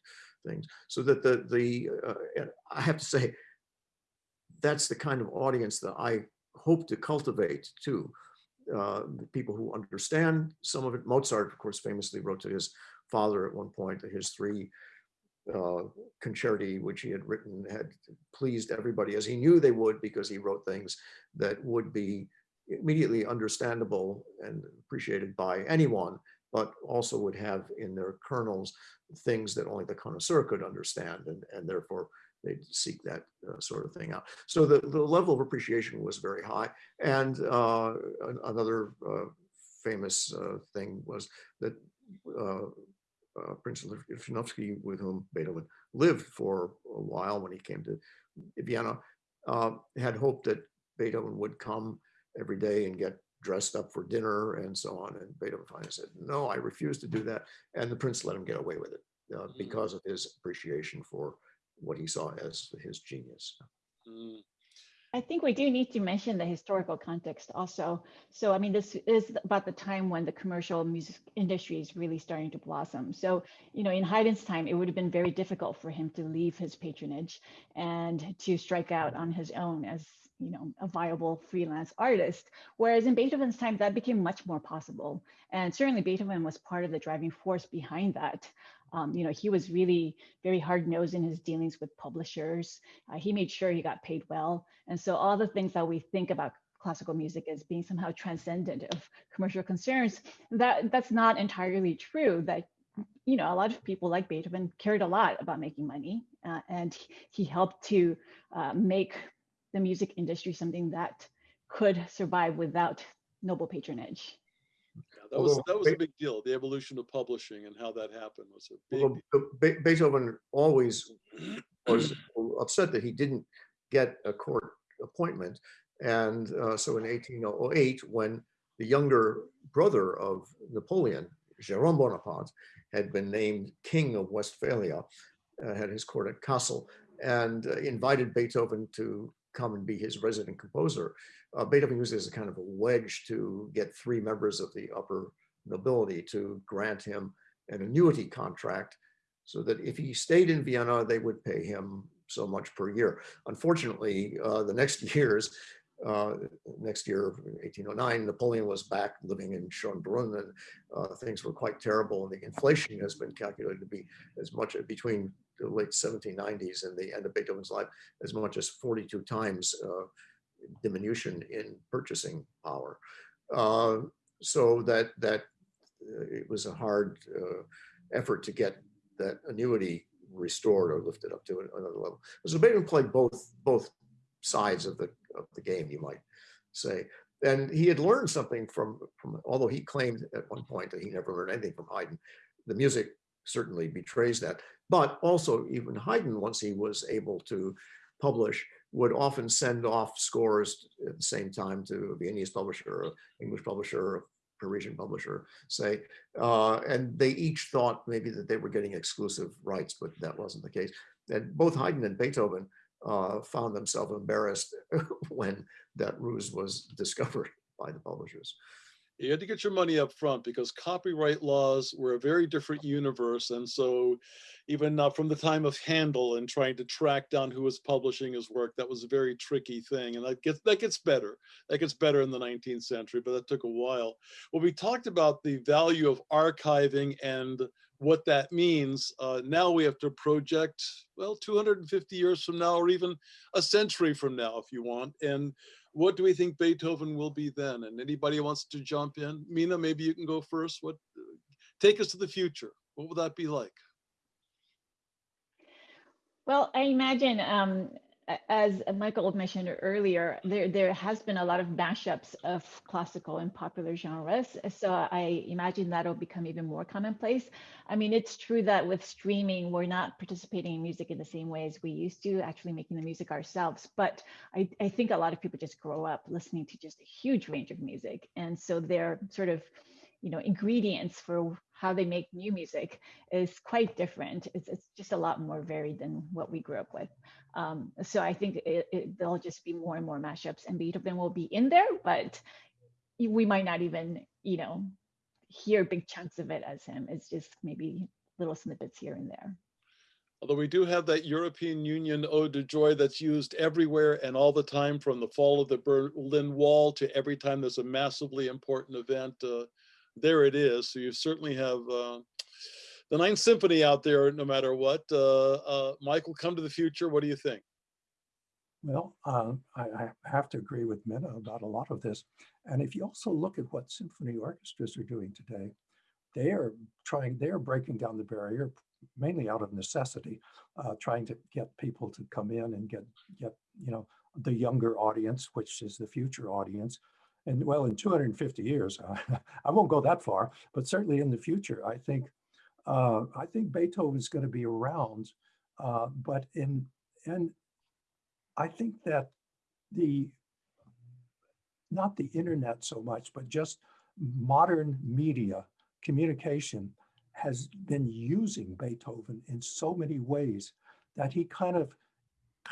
things. So that the, the uh, I have to say, that's the kind of audience that I hope to cultivate too. Uh, people who understand some of it. Mozart, of course, famously wrote to his father at one point that his three uh, concerti, which he had written, had pleased everybody as he knew they would because he wrote things that would be immediately understandable and appreciated by anyone, but also would have in their kernels things that only the connoisseur could understand, and, and therefore they'd seek that uh, sort of thing out. So the, the level of appreciation was very high. And uh, another uh, famous uh, thing was that uh, uh, Prince Lichnowsky, with whom Beethoven lived for a while when he came to Vienna, uh, had hoped that Beethoven would come every day and get dressed up for dinner and so on. And Beethoven finally said, no, I refuse to do that. And the prince let him get away with it uh, Mm. because of his appreciation for what he saw as his genius. Mm, I think we do need to mention the historical context also. So, I mean, this is about the time when the commercial music industry is really starting to blossom. So, you know, in Haydn's time, it would have been very difficult for him to leave his patronage and to strike out on his own as, you know, a viable freelance artist. Whereas in Beethoven's time, that became much more possible. And certainly Beethoven was part of the driving force behind that. Um, you know, he was really very hard nosed in his dealings with publishers. Uh, he made sure he got paid well. And so all the things that we think about classical music as being somehow transcendent of commercial concerns, that that's not entirely true. That you know, a lot of people like Beethoven cared a lot about making money, uh, and he helped to uh, make the music industry something that could survive without noble patronage. yeah, that was, that was a big deal. The evolution of publishing and how that happened was a big, Although Be- Be- Beethoven always was upset that he didn't get a court appointment. And uh, so in 1808, when the younger brother of Napoleon, Jérôme Bonaparte, had been named King of Westphalia, uh, had his court at Kassel, and uh, invited Beethoven to come and be his resident composer. Uh, Beethoven used it as a kind of a wedge to get three members of the upper nobility to grant him an annuity contract so that if he stayed in Vienna, they would pay him so much per year. Unfortunately, uh, the next years, uh, next year, 1809, Napoleon was back living in Schönbrunn and uh, things were quite terrible. And the inflation has been calculated to be as much between the late 1790s and the end of Beethoven's life, as much as 42 times uh, diminution in purchasing power. Uh, so that that uh, it was a hard uh, effort to get that annuity restored or lifted up to another level. So Beethoven played both both sides of the of the game, you might say. And he had learned something from from although he claimed at one point that he never learned anything from Haydn. The music certainly betrays that. But also even Haydn, once he was able to publish, would often send off scores at the same time to a Viennese publisher, English publisher, Parisian publisher, say, uh, and they each thought maybe that they were getting exclusive rights, but that wasn't the case. And both Haydn and Beethoven uh, found themselves embarrassed when that ruse was discovered by the publishers. you had to get your money up front because copyright laws were a very different universe. And so even uh, from the time of Handel and trying to track down who was publishing his work, that was a very tricky thing. And that gets, that gets better. That gets better in the 19th century, but that took a while. Well, we talked about the value of archiving and what that means. Uh, now we have to project, well, 250 years from now, or even a century from now, if you want. And what do we think Beethoven will be then? And anybody wants to jump in, Mina, maybe you can go first. What, take us to the future. What will that be like? Well, I imagine, um, as Michael mentioned earlier, there there has been a lot of mashups of classical and popular genres. So I imagine that'll become even more commonplace. I mean, it's true that with streaming, we're not participating in music in the same way as we used to, actually making the music ourselves. But I, I think a lot of people just grow up listening to just a huge range of music, and so they're sort of you know ingredients for how they make new music is quite different. It's, it's just a lot more varied than what we grew up with. Um, so i think it, it, there'll just be more and more mashups and beethoven will be in there but we might not even you know hear big chunks of it as him. It's just maybe little snippets here and there. Although we do have that European Union ode to joy that's used everywhere and all the time from the fall of the Berlin Wall to every time there's a massively important event. Uh, there it is. So you certainly have uh, the Ninth Symphony out there no matter what. Uh, uh, Michael, come to the future. What do you think? Well, uh, I, I have to agree with Mina about a lot of this. And if you also look at what symphony orchestras are doing today, they are trying, they are breaking down the barrier mainly out of necessity, uh, trying to get people to come in and get, get, you know, the younger audience, which is the future audience. And well, in 250 years, I won't go that far, but certainly in the future, I think Uh, I think Beethoven's going to be around, uh, but in and I think that the not the internet so much, but just modern media communication has been using Beethoven in so many ways that he kind of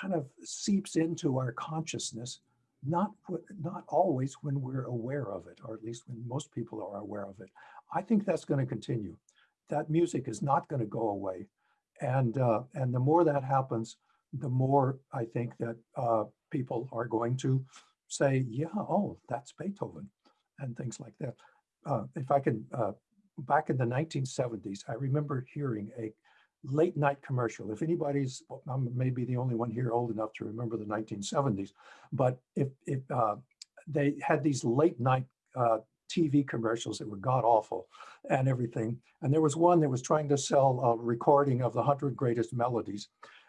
kind of seeps into our consciousness, not not always when we're aware of it, or at least when most people are aware of it. I think that's going to continue. That music is not going to go away, and uh, and the more that happens, the more I think that uh, people are going to say, yeah, oh, that's Beethoven, and things like that. Uh, if I can, uh, back in the 1970s, I remember hearing a late night commercial. If anybody's, I'm maybe the only one here old enough to remember the 1970s, but if, if uh, they had these late night uh, TV commercials that were god awful and everything. And there was one that was trying to sell a recording of the 100 greatest melodies.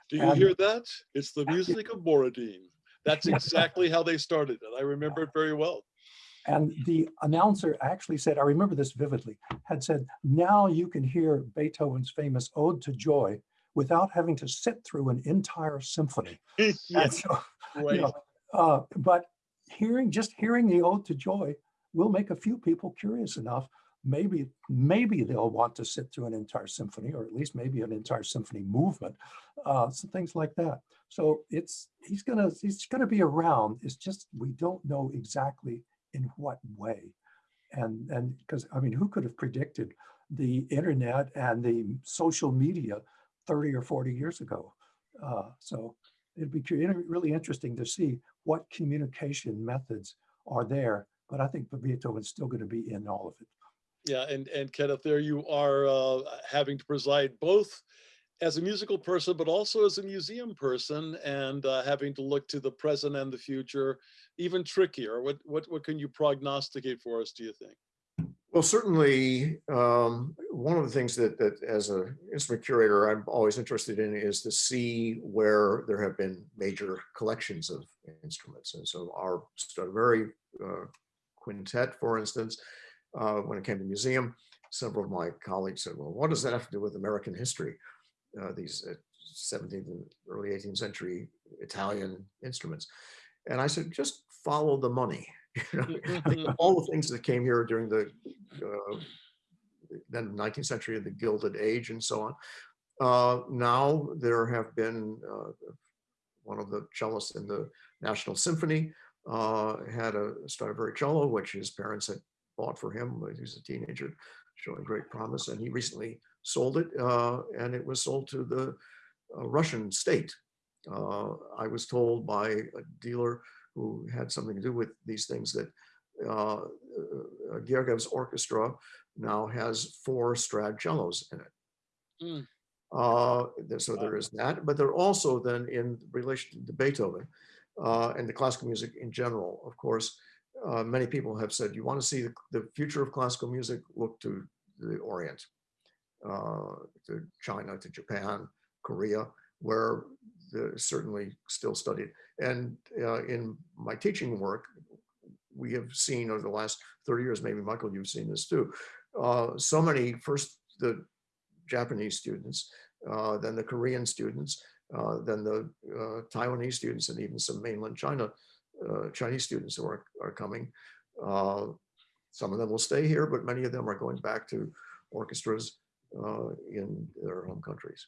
Do you And- hear that? It's the music of Borodin. That's exactly how they started it. I remember it very well. And the announcer actually said, I remember this vividly, had said, now you can hear Beethoven's famous Ode to Joy without having to sit through an entire symphony. Yes, so, you know, uh, but hearing, just hearing the Ode to Joy will make a few people curious enough. Maybe, maybe they'll want to sit through an entire symphony, or at least maybe an entire symphony movement, uh, some things like that. So it's he's gonna he's gonna be around. It's just we don't know exactly in what way, and and because I mean, who could have predicted the internet and the social media 30 or 40 years ago? Uh, so it'd be really interesting to see what communication methods are there. But I think the Beethoven's still going to be in all of it. Yeah, and and Kenneth, there you are uh, having to preside both as a musical person, but also as a museum person, and uh, having to look to the present and the future, even trickier. What what what can you prognosticate for us? Do you think? Well, certainly, um, one of the things that, that as an instrument curator, I'm always interested in is to see where there have been major collections of instruments. And so our Stradivari uh, quintet, for instance, uh, when it came to museum, several of my colleagues said, well, what does that have to do with American history? Uh, these uh, 17th and early 18th century Italian instruments. And I said, just follow the money. You know, all the things that came here during the uh, then 19th century of the Gilded Age and so on. Uh, now there have been uh, one of the cellists in the National Symphony uh, had a Stradivari cello, which his parents had bought for him when he was a teenager, showing great promise. And he recently sold it, uh, and it was sold to the uh, Russian state. Uh, I was told by a dealer who had something to do with these things that uh, uh, Gergiev's orchestra now has four Strad cellos in it. Mm. Uh, so there is that, but they're also then in relation to Beethoven uh, and the classical music in general. Of course, uh, many people have said you want to see the, the future of classical music, look to the Orient, to China, to Japan, Korea, where certainly still studied. And uh, in my teaching work, we have seen over the last 30 years, maybe Michael, you've seen this too, uh, so many, first the Japanese students, uh, then the Korean students, uh, then the uh, Taiwanese students, and even some mainland China, uh, Chinese students who are, are coming. Uh, some of them will stay here, but many of them are going back to orchestras uh, in their home countries.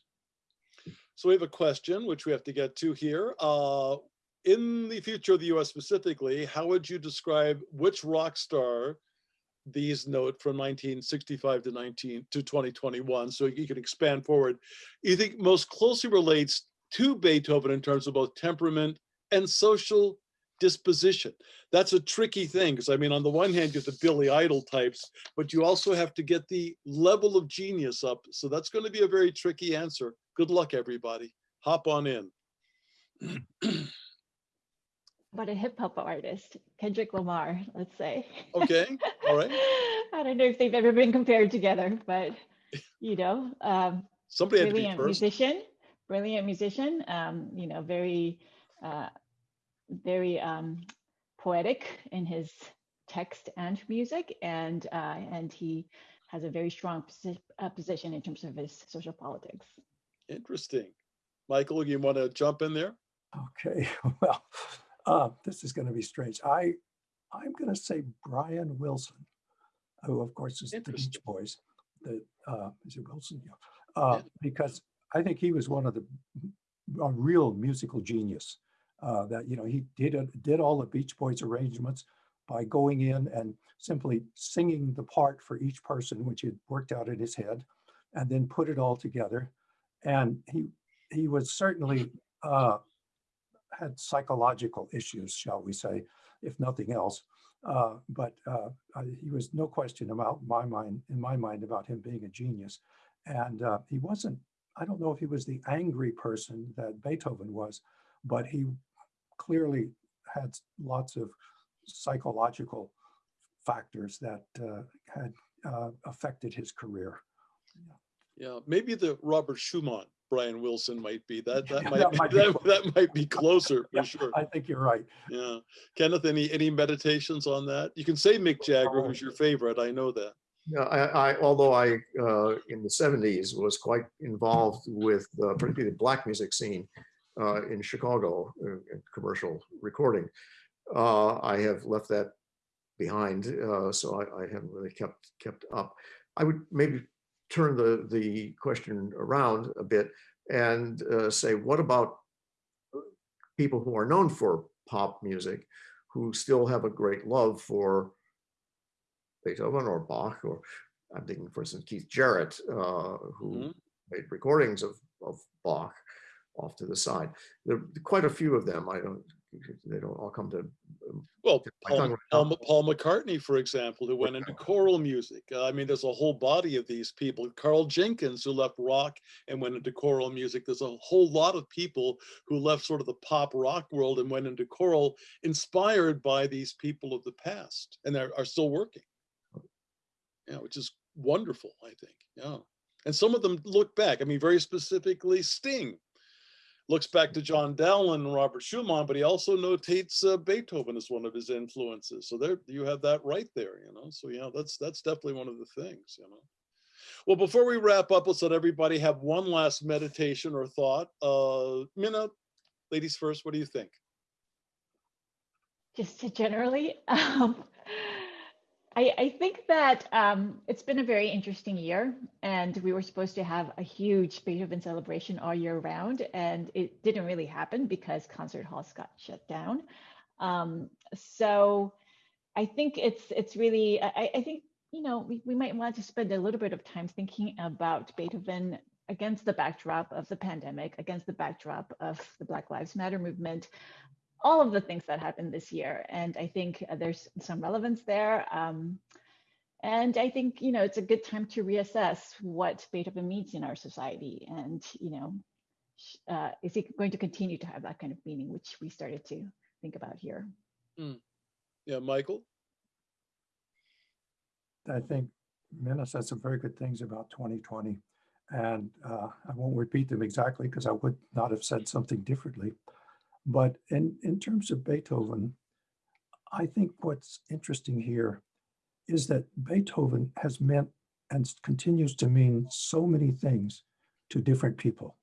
So we have a question which we have to get to here. Uh, in the future of the U.S. specifically, how would you describe which rock star these note from 1965 to 19 to 2021? So you can expand forward. You think most closely relates to Beethoven in terms of both temperament and social disposition. That's a tricky thing because I mean, on the one hand, you have the Billy Idol types, but you also have to get the level of genius up. So that's going to be a very tricky answer. Good luck, everybody. Hop on in. But a hip hop artist, Kendrick Lamar, let's say. Okay, all right. I don't know if they've ever been compared together, but you know, um, Somebody had to be brilliant first. musician, brilliant musician. Um, you know, very, uh, very um, poetic in his text and music, and uh, and he has a very strong posi- uh, position in terms of his social politics. Interesting. Michael, you want to jump in there? Okay, well, uh, this is going to be strange. I, I'm going to say Brian Wilson, who of course is the Beach Boys. The uh, is it Wilson? Yeah, uh, Yeah. because I think he was one of the a real musical genius. Uh, that you know he did did all the Beach Boys arrangements by going in and simply singing the part for each person, which he had worked out in his head, and then put it all together. And he he was certainly uh, had psychological issues, shall we say, if nothing else. Uh, but uh, he was no question about my mind, in my mind, about him being a genius. And uh, he wasn't. I don't know if he was the angry person that Beethoven was, but he clearly had lots of psychological factors that uh, had uh, affected his career. Yeah, maybe the Robert Schumann, Brian Wilson might be. That that Yeah, might that be, might be that, that might be closer Yeah, for sure. I think you're right. Yeah. Kenneth, any any meditations on that? You can say Mick Jagger, who's your favorite. I know that. Yeah, I, I, although I, uh, in the seventies was quite involved with, uh, particularly the black music scene, uh, in Chicago, uh, in commercial recording. Uh, I have left that behind, uh, so I, I haven't really kept, kept up. I would maybe turn the, the question around a bit and, uh, say, what about people who are known for pop music, who still have a great love for Beethoven or Bach, or I'm thinking, for instance, Keith Jarrett, uh, who Mhm. made recordings of, of Bach off to the side. There are quite a few of them. I don't, they don't all come to, Well, I Paul, Paul, Paul McCartney, for example, who went into choral music. Uh, I mean, there's a whole body of these people. Karl Jenkins, who left rock and went into choral music. There's a whole lot of people who left sort of the pop rock world and went into choral, inspired by these people of the past, and they are still working. Yeah, which is wonderful, I think. Yeah, and some of them look back. I mean, very specifically, Sting looks back to John Dowland and Robert Schumann, but he also notates uh, Beethoven as one of his influences. So there, you have that right there, you know. So yeah, that's that's definitely one of the things, you know. Well, before we wrap up, let's let everybody have one last meditation or thought. Uh, Mina, ladies first. What do you think? just generally um, I, I think that um, it's been a very interesting year and we were supposed to have a huge beethoven celebration all year round and it didn't really happen because concert halls got shut down. Um, so i think it's it's really i, I think you know we, we might want to spend a little bit of time thinking about beethoven against the backdrop of the pandemic against the backdrop of the black lives matter movement all of the things that happened this year. And I think uh, there's some relevance there. Um, and I think, you know, it's a good time to reassess what Beethoven means in our society. And, you know, uh, is he going to continue to have that kind of meaning, which we started to think about here? Yeah, Michael. I think Mina said some very good things about 2020. And uh, I won't repeat them exactly because I would not have said something differently. But in, in terms of Beethoven, I think what's interesting here is that Beethoven has meant and continues to mean so many things to different people.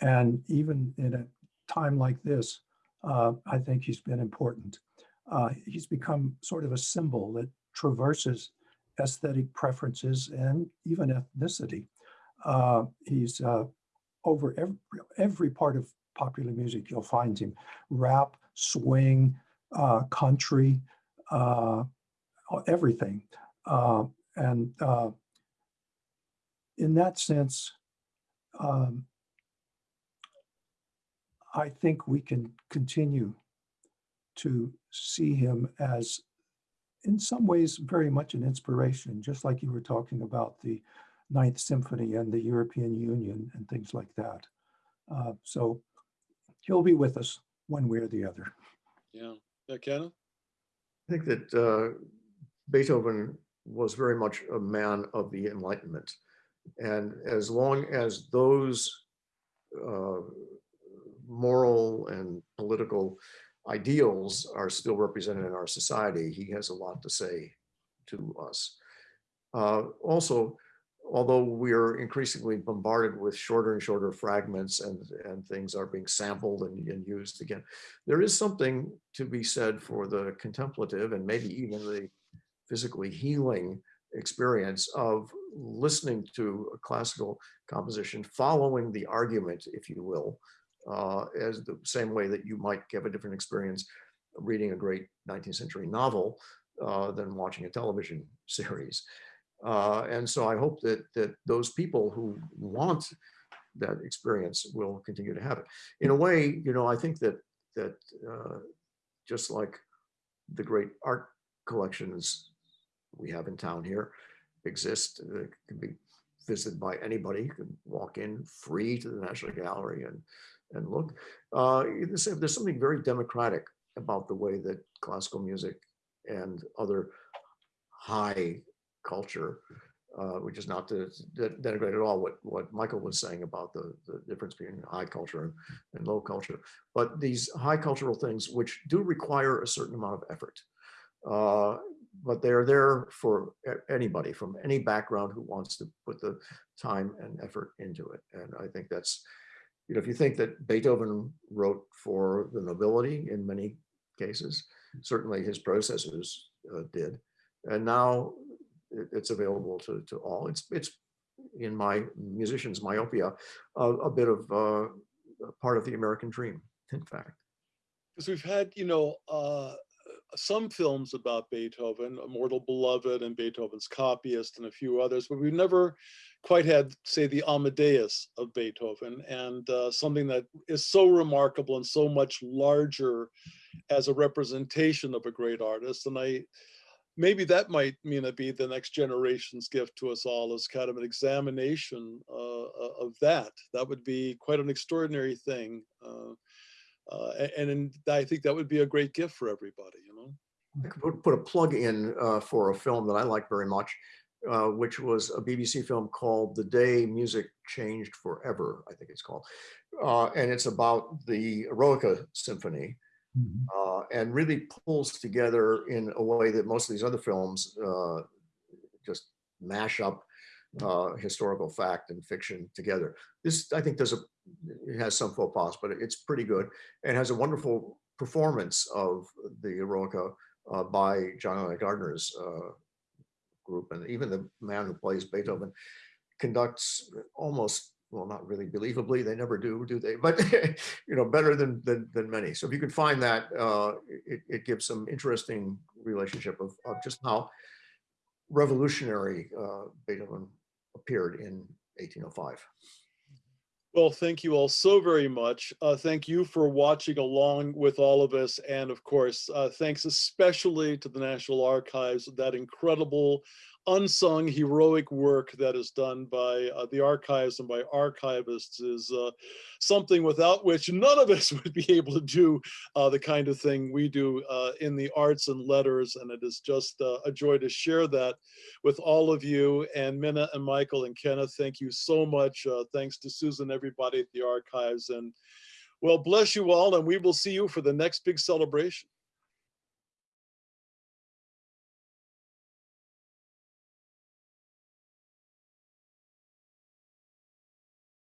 And even in a time like this, uh, I think he's been important. Uh, he's become sort of a symbol that traverses aesthetic preferences and even ethnicity. Uh, he's uh, over every, every part of popular music, you'll find him rap, swing, uh, country, uh, everything. Uh, and uh, in that sense, um, I think we can continue to see him as, in some ways, very much an inspiration, just like you were talking about the Ninth Symphony and the European Union and things like that. Uh, so he'll be with us one way or the other. Yeah, yeah, Kenneth. I think that uh, Beethoven was very much a man of the Enlightenment. And as long as those uh, moral and political ideals are still represented in our society, he has a lot to say to us. Uh, Also, although we are increasingly bombarded with shorter and shorter fragments and, and things are being sampled and, and used again, there is something to be said for the contemplative and maybe even the physically healing experience of listening to a classical composition, following the argument, if you will, uh, as the same way that you might have a different experience reading a great 19th century novel uh, than watching a television series. Uh, and so I hope that that those people who want that experience will continue to have it. In a way, you know, I think that that uh, just like the great art collections we have in town here exist, uh, can be visited by anybody, you can walk in free to the National Gallery and and look. Uh, there's, there's something very democratic about the way that classical music and other high culture, uh, which is not to denigrate at all what, what Michael was saying about the, the difference between high culture and, and low culture. But these high cultural things, which do require a certain amount of effort, uh, but they're there for anybody from any background who wants to put the time and effort into it. And I think that's, you know, if you think that Beethoven wrote for the nobility in many cases, certainly his predecessors uh, did. And now it's available to, to all. It's, it's in my musician's myopia, a, a bit of uh, a part of the American dream, in fact. Because we've had, you know, uh, some films about Beethoven, Immortal Beloved and Beethoven's Copyist and a few others, but we've never quite had, say, the Amadeus of Beethoven and uh, something that is so remarkable and so much larger as a representation of a great artist. And I, maybe that might mean it be the next generation's gift to us all as kind of an examination uh, of that. That would be quite an extraordinary thing. Uh, uh, a- and, I think that would be a great gift for everybody, you know? I could put, a plug in uh, for a film that I like very much, uh, which was a BBC film called The Day Music Changed Forever, I think it's called. Uh, and it's about the Eroica Symphony. Uh, and really pulls together in a way that most of these other films uh, just mash up uh, historical fact and fiction together. This, I think, does a it has some faux pas, but it's pretty good. And has a wonderful performance of the Eroica uh, by John Eliot Gardiner's uh, group, and even the man who plays Beethoven conducts almost well, not really believably. They never do, do they? But you know, better than than, than many. So if you could find that, uh, it, it gives some interesting relationship of, of just how revolutionary uh, Beethoven appeared in 1805. Well, thank you all so very much. Uh, thank you for watching along with all of us. And of course, uh, thanks especially to the National Archives, that incredible unsung heroic work that is done by uh, the archives and by archivists is uh, something without which none of us would be able to do uh, the kind of thing we do uh, in the arts and letters. And it is just uh, a joy to share that with all of you. And Mina and Michael and Kenneth, thank you so much. Uh, thanks to Susan, everybody at the archives. And well, bless you all. And we will see you for the next big celebration.